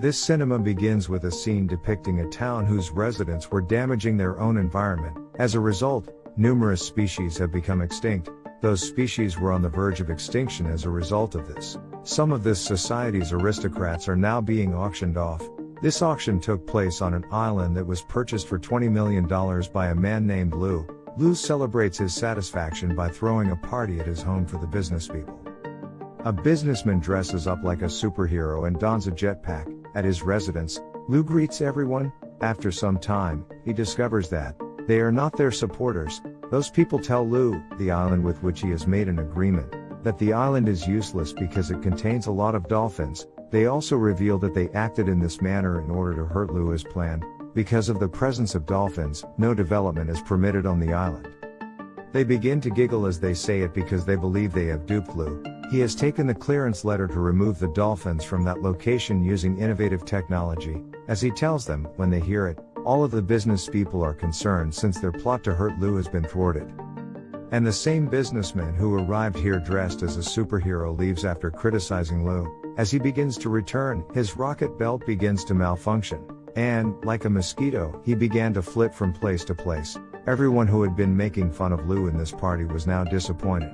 This cinema begins with a scene depicting a town whose residents were damaging their own environment. As a result, numerous species have become extinct. Those species were on the verge of extinction as a result of this. Some of this society's aristocrats are now being auctioned off. This auction took place on an island that was purchased for $20 million by a man named Lou. Lou celebrates his satisfaction by throwing a party at his home for the business people. A businessman dresses up like a superhero and dons a jetpack. At his residence, Lou greets everyone. After some time, he discovers that they are not their supporters. Those people tell Lou, the island with which he has made an agreement, that the island is useless because it contains a lot of dolphins. They also reveal that they acted in this manner in order to hurt Lou as planned. Because of the presence of dolphins, no development is permitted on the island. They begin to giggle as they say it because they believe they have duped Lou. He has taken the clearance letter to remove the dolphins from that location using innovative technology. As he tells them, when they hear it, all of the business people are concerned since their plot to hurt Lou has been thwarted. And the same businessman who arrived here dressed as a superhero leaves after criticizing Lou. As he begins to return, his rocket belt begins to malfunction. And, like a mosquito, he began to flit from place to place. Everyone who had been making fun of Lou in this party was now disappointed.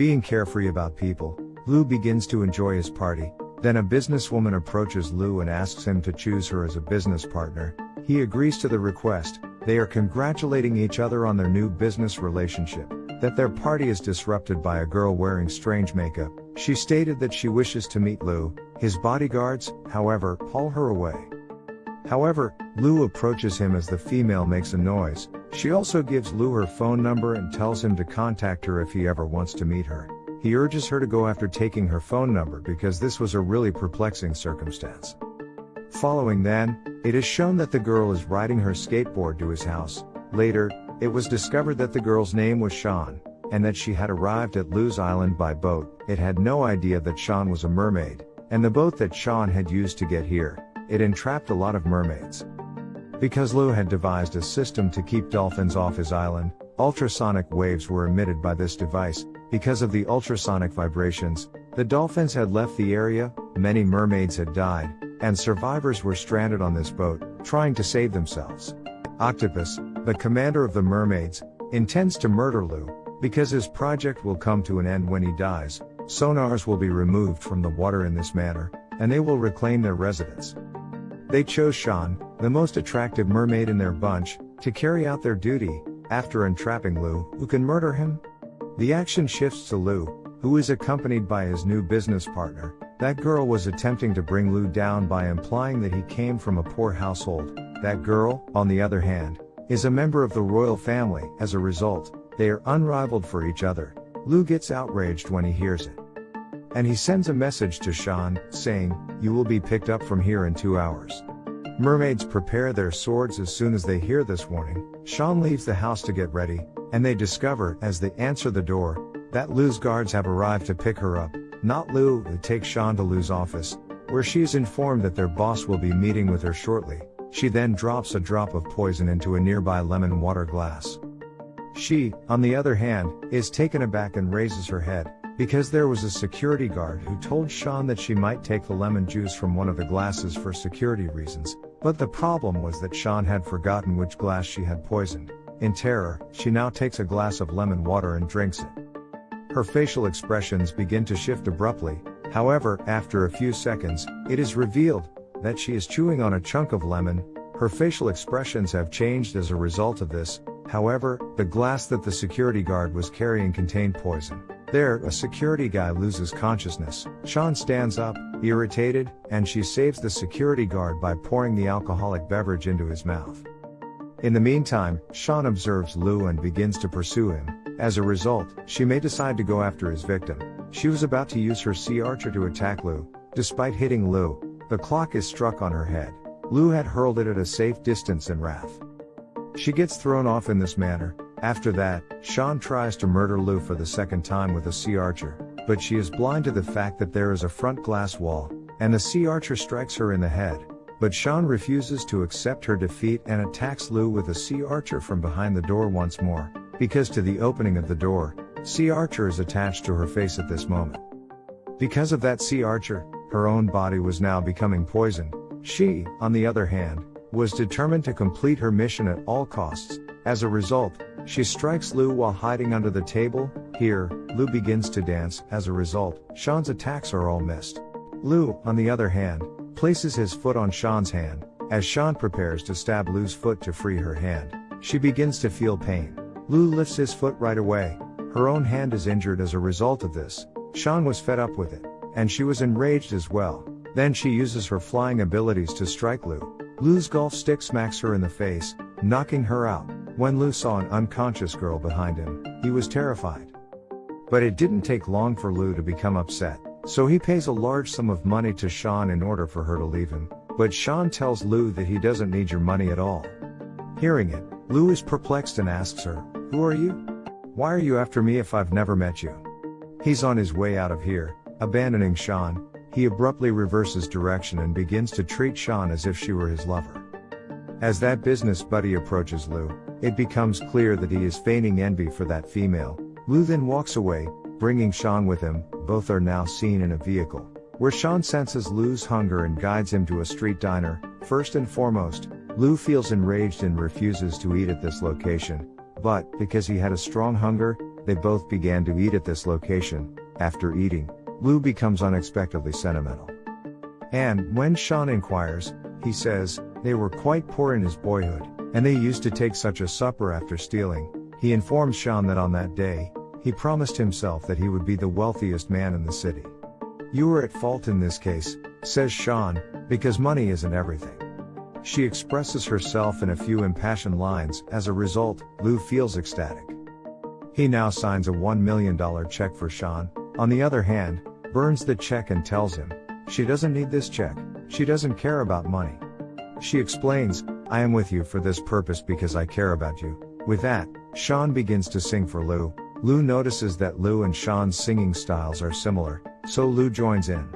Being carefree about people, Lou begins to enjoy his party. Then a businesswoman approaches Lou and asks him to choose her as a business partner. He agrees to the request. They are congratulating each other on their new business relationship. That their party is disrupted by a girl wearing strange makeup. She stated that she wishes to meet Lou. His bodyguards, however, haul her away. However, Lou approaches him as the female makes a noise. She also gives Lou her phone number and tells him to contact her if he ever wants to meet her. He urges her to go after taking her phone number because this was a really perplexing circumstance. Following then, it is shown that the girl is riding her skateboard to his house. Later, it was discovered that the girl's name was Sean, and that she had arrived at Lou's island by boat. It had no idea that Sean was a mermaid, and the boat that Sean had used to get here, it entrapped a lot of mermaids. Because Lou had devised a system to keep dolphins off his island, ultrasonic waves were emitted by this device. Because of the ultrasonic vibrations, the dolphins had left the area, many mermaids had died, and survivors were stranded on this boat, trying to save themselves. Octopus, the commander of the mermaids, intends to murder Lou, because his project will come to an end when he dies. Sonars will be removed from the water in this manner, and they will reclaim their residence. They chose Sean, the most attractive mermaid in their bunch, to carry out their duty, after entrapping Lou, who can murder him. The action shifts to Lou, who is accompanied by his new business partner. That girl was attempting to bring Lou down by implying that he came from a poor household. That girl, on the other hand, is a member of the royal family. As a result, they are unrivaled for each other. Lou gets outraged when he hears it. And he sends a message to Sean, saying, You will be picked up from here in two hours. Mermaids prepare their swords as soon as they hear this warning. Sean leaves the house to get ready, and they discover, as they answer the door, that Lou's guards have arrived to pick her up. Not Lou, who takes Sean to Lou's office, where she is informed that their boss will be meeting with her shortly. She then drops a drop of poison into a nearby lemon water glass. She, on the other hand, is taken aback and raises her head, because there was a security guard who told Sean that she might take the lemon juice from one of the glasses for security reasons, but the problem was that Sean had forgotten which glass she had poisoned. In terror, she now takes a glass of lemon water and drinks it. Her facial expressions begin to shift abruptly, however, after a few seconds, it is revealed that she is chewing on a chunk of lemon. Her facial expressions have changed as a result of this, however, the glass that the security guard was carrying contained poison. There, a security guy loses consciousness. Sean stands up, irritated, and she saves the security guard by pouring the alcoholic beverage into his mouth. In the meantime, Sean observes Lou and begins to pursue him. As a result, she may decide to go after his victim. She was about to use her sea urchin to attack Lou. Despite hitting Lou, the clock is struck on her head. Lou had hurled it at a safe distance in wrath. She gets thrown off in this manner, after that, Sean tries to murder Lou for the second time with a sea urchin, but she is blind to the fact that there is a front glass wall, and the sea urchin strikes her in the head. But Sean refuses to accept her defeat and attacks Lou with a sea urchin from behind the door once more, because to the opening of the door, sea urchin is attached to her face at this moment. Because of that sea urchin, her own body was now becoming poisoned. She, on the other hand, was determined to complete her mission at all costs. As a result, she strikes Lou while hiding under the table. Here, Lou begins to dance. As a result, Sean's attacks are all missed. Lou, on the other hand, places his foot on Sean's hand. As Sean prepares to stab Lou's foot to free her hand, she begins to feel pain. Lou lifts his foot right away. Her own hand is injured as a result of this. Sean was fed up with it, and she was enraged as well. Then she uses her flying abilities to strike Lou. Lou's golf stick smacks her in the face, knocking her out. When Lou saw an unconscious girl behind him, he was terrified. But it didn't take long for Lou to become upset, so he pays a large sum of money to Sean in order for her to leave him. But Sean tells Lou that he doesn't need your money at all. Hearing it, Lou is perplexed and asks her, Who are you? Why are you after me if I've never met you? He's on his way out of here, abandoning Sean, he abruptly reverses direction and begins to treat Sean as if she were his lover. As that business buddy approaches Lou, it becomes clear that he is feigning envy for that female. Lou then walks away, bringing Sean with him, both are now seen in a vehicle, where Sean senses Lou's hunger and guides him to a street diner. First and foremost, Lou feels enraged and refuses to eat at this location, but, because he had a strong hunger, they both began to eat at this location. After eating, Lou becomes unexpectedly sentimental. And, when Sean inquires, he says, they were quite poor in his boyhood, and they used to take such a supper after stealing. He informs Sean that on that day, he promised himself that he would be the wealthiest man in the city. You were at fault in this case, says Sean, because money isn't everything. She expresses herself in a few impassioned lines, as a result, Lou feels ecstatic. He now signs a $1 million check for Sean, on the other hand, burns the check and tells him, she doesn't need this check, she doesn't care about money. She explains, I am with you for this purpose because I care about you. With that, Sean begins to sing for Lou. Lou notices that Lou and Sean's singing styles are similar, so Lou joins in.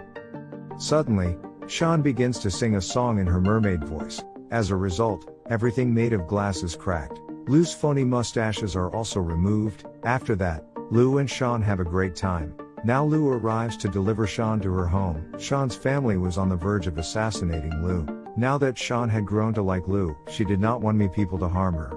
Suddenly, Sean begins to sing a song in her mermaid voice. As a result, everything made of glass is cracked. Lou's phony mustaches are also removed. After that, Lou and Sean have a great time. Now Lou arrives to deliver Sean to her home. Sean's family was on the verge of assassinating Lou. Now that Sean had grown to like Lou, she did not want me people to harm her.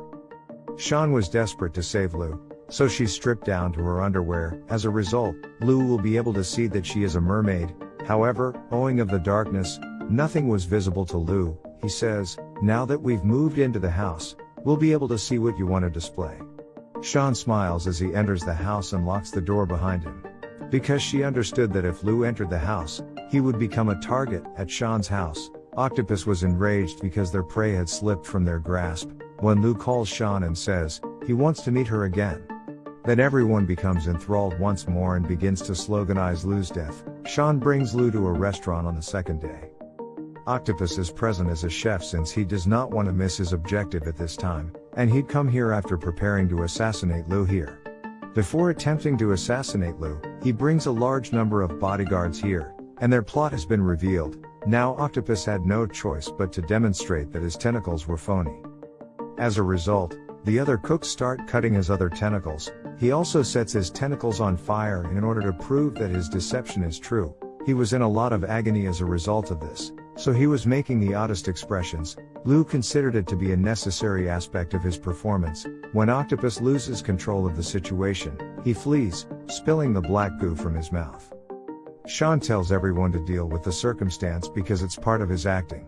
Sean was desperate to save Lou, so she stripped down to her underwear. As a result, Lou will be able to see that she is a mermaid. However, owing of the darkness, nothing was visible to Lou. He says, now that we've moved into the house, we'll be able to see what you want to display. Sean smiles as he enters the house and locks the door behind him. Because she understood that if Lou entered the house, he would become a target at Sean's house. Octopus was enraged because their prey had slipped from their grasp. When Lou calls Sean and says, he wants to meet her again. Then everyone becomes enthralled once more and begins to sloganize Lou's death. Sean brings Lou to a restaurant on the second day. Octopus is present as a chef since he does not want to miss his objective at this time, and he'd come here after preparing to assassinate Lou here. Before attempting to assassinate Lou, he brings a large number of bodyguards here, and their plot has been revealed. Now Octopus had no choice but to demonstrate that his tentacles were phony. As a result, the other cooks start cutting his other tentacles. He also sets his tentacles on fire in order to prove that his deception is true. He was in a lot of agony as a result of this, so he was making the oddest expressions. Lou considered it to be a necessary aspect of his performance. When Octopus loses control of the situation, he flees, spilling the black goo from his mouth. Sean tells everyone to deal with the circumstance because it's part of his acting.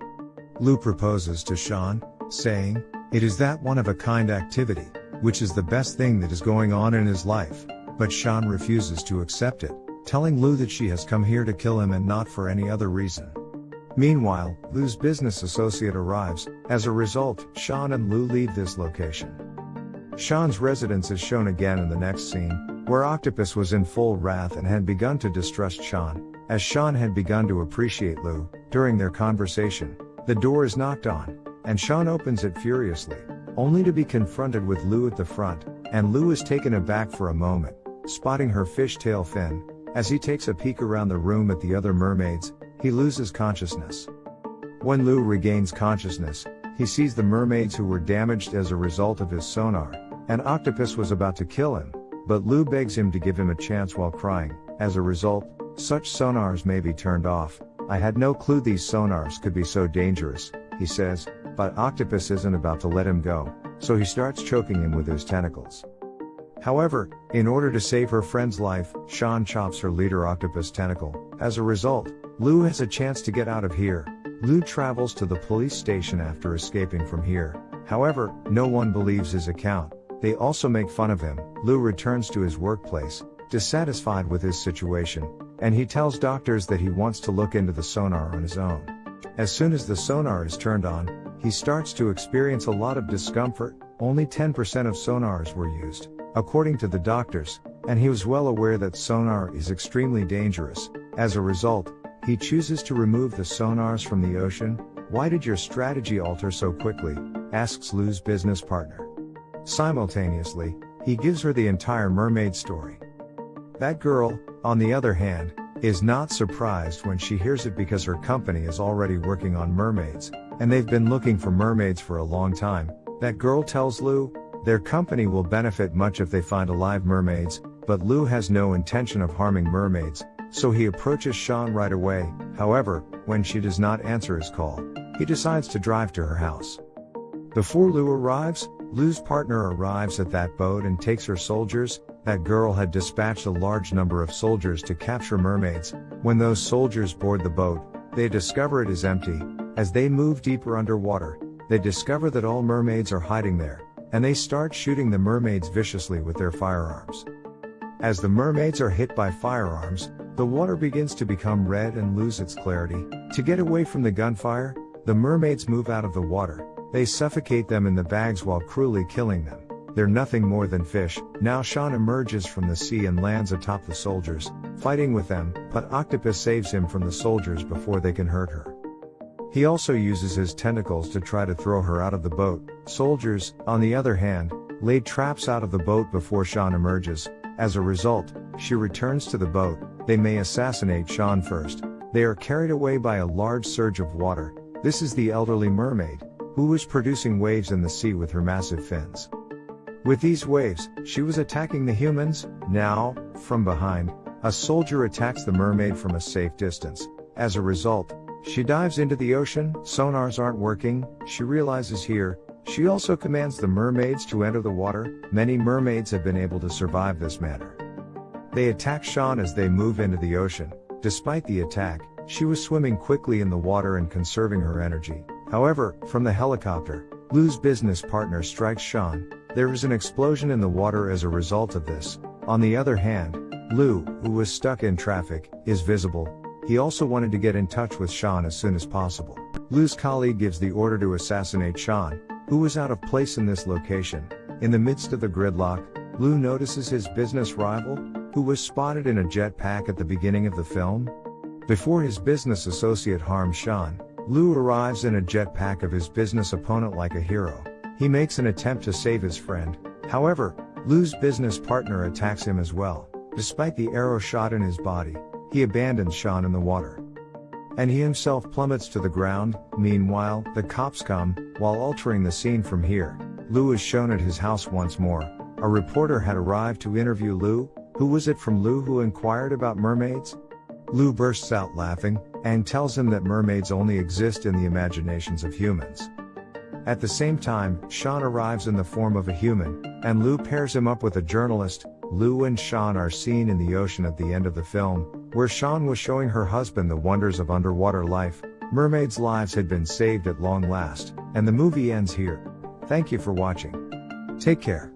Lou proposes to Sean, saying, It is that one of a kind activity, which is the best thing that is going on in his life. But Sean refuses to accept it, telling Lou that she has come here to kill him and not for any other reason. Meanwhile, Lou's business associate arrives. As a result, Sean and Lou leave this location. Sean's residence is shown again in the next scene, where Octopus was in full wrath and had begun to distrust Sean. As Sean had begun to appreciate Lou, during their conversation, the door is knocked on, and Sean opens it furiously, only to be confronted with Lou at the front, and Lou is taken aback for a moment, spotting her fishtail fin. As he takes a peek around the room at the other mermaids, he loses consciousness. When Lou regains consciousness, he sees the mermaids who were damaged as a result of his sonar, and Octopus was about to kill him, but Lou begs him to give him a chance while crying. As a result, such sonars may be turned off. I had no clue these sonars could be so dangerous, he says, but Octopus isn't about to let him go, so he starts choking him with his tentacles. However, in order to save her friend's life, Sean chops her leader Octopus tentacle. As a result, Lou has a chance to get out of here. Lou travels to the police station after escaping from here. However, no one believes his account. They also make fun of him. Lou returns to his workplace, dissatisfied with his situation, and he tells doctors that he wants to look into the sonar on his own. As soon as the sonar is turned on, he starts to experience a lot of discomfort, only 10% of sonars were used, according to the doctors, and he was well aware that sonar is extremely dangerous. As a result, he chooses to remove the sonars from the ocean. Why did your strategy alter so quickly? asks Lou's business partner. Simultaneously, he gives her the entire mermaid story. That girl, on the other hand, is not surprised when she hears it because her company is already working on mermaids, and they've been looking for mermaids for a long time. That girl tells Lou, their company will benefit much if they find alive mermaids, but Lou has no intention of harming mermaids, so he approaches Sean right away. However, when she does not answer his call, he decides to drive to her house. Before Lou arrives, Lou's partner arrives at that boat and takes her soldiers. That girl had dispatched a large number of soldiers to capture mermaids. When those soldiers board the boat, they discover it is empty. As they move deeper underwater, they discover that all mermaids are hiding there, and they start shooting the mermaids viciously with their firearms. As the mermaids are hit by firearms, the water begins to become red and lose its clarity. To get away from the gunfire, the mermaids move out of the water, they suffocate them in the bags while cruelly killing them. They're nothing more than fish. Now Sean emerges from the sea and lands atop the soldiers, fighting with them, but Octopus saves him from the soldiers before they can hurt her. He also uses his tentacles to try to throw her out of the boat. Soldiers, on the other hand, laid traps out of the boat before Sean emerges. As a result, she returns to the boat. They may assassinate Sean first. They are carried away by a large surge of water. This is the elderly mermaid, who was producing waves in the sea with her massive fins. With these waves, she was attacking the humans. Now, from behind, a soldier attacks the mermaid from a safe distance. As a result, she dives into the ocean, sonars aren't working, she realizes here, she also commands the mermaids to enter the water. Many mermaids have been able to survive this manner. They attack Sean as they move into the ocean. Despite the attack, she was swimming quickly in the water and conserving her energy. However, from the helicopter, Lou's business partner strikes Sean. There is an explosion in the water as a result of this. On the other hand, Lou, who was stuck in traffic, is visible. He also wanted to get in touch with Sean as soon as possible. Lou's colleague gives the order to assassinate Sean, who was out of place in this location. In the midst of the gridlock, Lou notices his business rival, who was spotted in a jetpack at the beginning of the film. Before his business associate harms Sean, Lou arrives in a jetpack of his business opponent like a hero. He makes an attempt to save his friend. However, Lou's business partner attacks him as well. Despite the arrow shot in his body, he abandons Sean in the water. And he himself plummets to the ground. Meanwhile, the cops come, while altering the scene from here. Lou is shown at his house once more. A reporter had arrived to interview Lou. Who was it from Lou who inquired about mermaids? Lou bursts out laughing, and tells him that mermaids only exist in the imaginations of humans. At the same time, Sean arrives in the form of a human, and Lou pairs him up with a journalist. Lou and Sean are seen in the ocean at the end of the film, where Sean was showing her husband the wonders of underwater life. Mermaids' lives had been saved at long last, and the movie ends here. Thank you for watching. Take care.